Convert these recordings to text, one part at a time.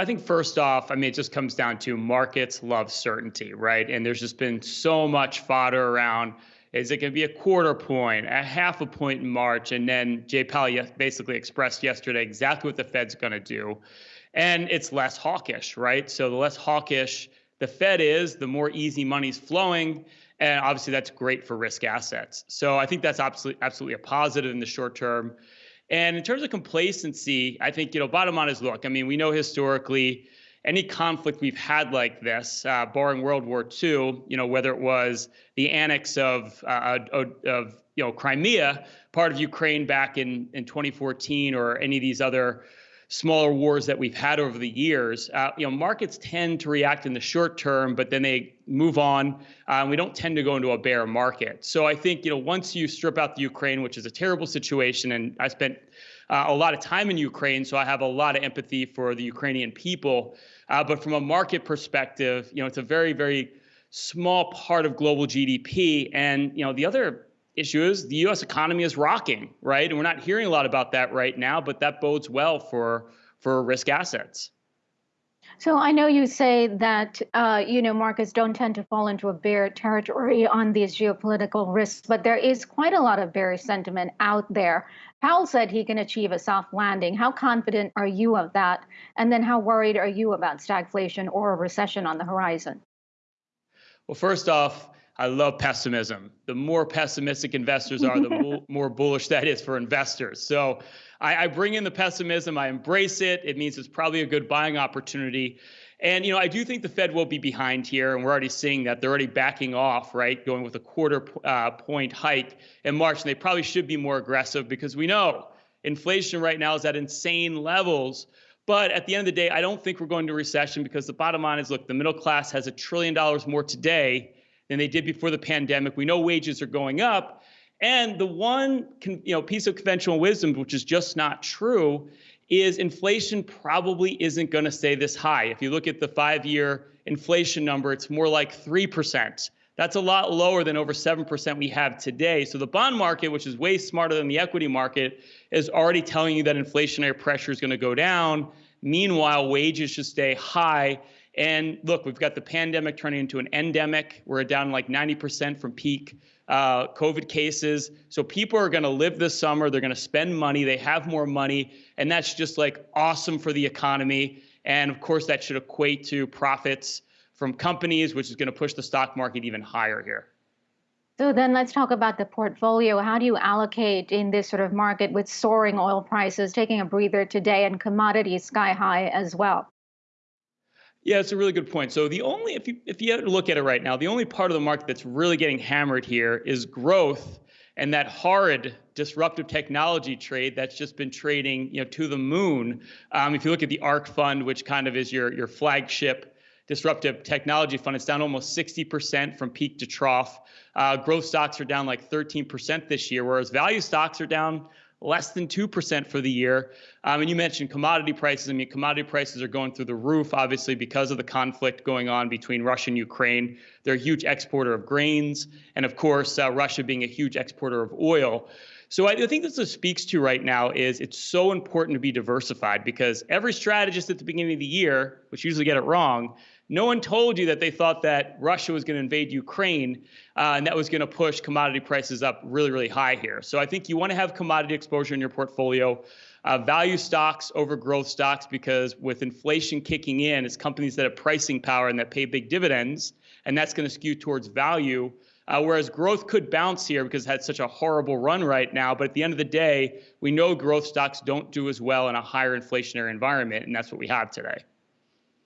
I think first off, I mean, it just comes down to markets love certainty, right? And there's just been so much fodder around. Is it going to be a quarter point, a half a point in March? And then Jay Powell basically expressed yesterday exactly what the Fed's going to do. And it's less hawkish, right? So the less hawkish the Fed is, the more easy money's flowing. And obviously, that's great for risk assets. So I think that's absolutely, absolutely a positive in the short term. And in terms of complacency, I think, you know, bottom line is look, I mean, we know historically any conflict we've had like this, uh, barring World War II, you know, whether it was the annex of, uh, of, of, you know, Crimea, part of Ukraine back in, in 2014, or any of these other smaller wars that we've had over the years, uh, you know, markets tend to react in the short term, but then they move on. Uh, we don't tend to go into a bear market. So I think, you know, once you strip out the Ukraine, which is a terrible situation, and I spent uh, a lot of time in Ukraine, so I have a lot of empathy for the Ukrainian people. Uh, but from a market perspective, you know, it's a very, very small part of global GDP. And you know, the other issue is the U.S. economy is rocking, right? And we're not hearing a lot about that right now, but that bodes well for for risk assets. So I know you say that uh, you know markets don't tend to fall into a bear territory on these geopolitical risks, but there is quite a lot of bearish sentiment out there. Powell said he can achieve a soft landing. How confident are you of that? And then how worried are you about stagflation or a recession on the horizon? Well, first off, I love pessimism. The more pessimistic investors are, the more bullish that is for investors. So I, I, bring in the pessimism. I embrace it. It means it's probably a good buying opportunity. And you know, I do think the Fed will be behind here, and we're already seeing that they're already backing off, right? Going with a quarter uh, point hike in March, and they probably should be more aggressive because we know inflation right now is at insane levels. But at the end of the day, I don't think we're going to recession because the bottom line is, look, the middle class has a trillion dollars more today than they did before the pandemic. We know wages are going up. And the one you know, piece of conventional wisdom, which is just not true, is inflation probably isn't going to stay this high. If you look at the five year inflation number, it's more like 3%. That's a lot lower than over 7% we have today. So the bond market, which is way smarter than the equity market, is already telling you that inflationary pressure is going to go down. Meanwhile, wages should stay high. And look, we've got the pandemic turning into an endemic. We're down like 90% from peak uh, COVID cases. So people are going to live this summer. They're going to spend money. They have more money. And that's just like awesome for the economy. And of course, that should equate to profits from companies, which is going to push the stock market even higher here. So then let's talk about the portfolio. How do you allocate in this sort of market with soaring oil prices, taking a breather today and commodities sky high as well? Yeah, it's a really good point. So the only if you if you look at it right now, the only part of the market that's really getting hammered here is growth and that horrid disruptive technology trade that's just been trading you know to the moon. Um, if you look at the ARK fund, which kind of is your your flagship disruptive technology fund, it's down almost 60% from peak to trough. Uh, growth stocks are down like 13% this year, whereas value stocks are down less than 2% for the year. Um, and you mentioned commodity prices. I mean, commodity prices are going through the roof, obviously, because of the conflict going on between Russia and Ukraine. They're a huge exporter of grains, and of course, uh, Russia being a huge exporter of oil. So I, I think this speaks to right now is it's so important to be diversified because every strategist at the beginning of the year, which usually get it wrong, no one told you that they thought that Russia was going to invade Ukraine uh, and that was going to push commodity prices up really, really high here. So I think you want to have commodity exposure in your portfolio. Uh, value stocks over growth stocks because with inflation kicking in, it's companies that have pricing power and that pay big dividends, and that's going to skew towards value. Uh, whereas growth could bounce here because it had such a horrible run right now. But at the end of the day, we know growth stocks don't do as well in a higher inflationary environment, and that's what we have today.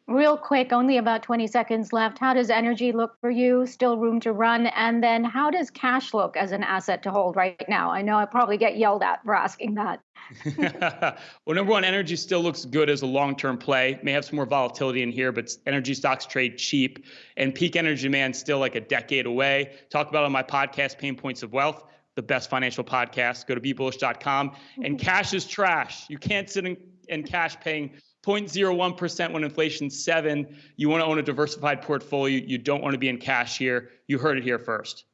Real quick, only about 20 seconds left. How does energy look for you? Still room to run? And then how does cash look as an asset to hold right now? I know I probably get yelled at for asking that. well, number one, energy still looks good as a long term play. May have some more volatility in here, but energy stocks trade cheap and peak energy demand still like a decade away. Talk about on my podcast, Pain Points of Wealth the best financial podcast. Go to bebullish.com. And cash is trash. You can't sit in, in cash paying 0.01% when inflation's seven. You want to own a diversified portfolio. You don't want to be in cash here. You heard it here first.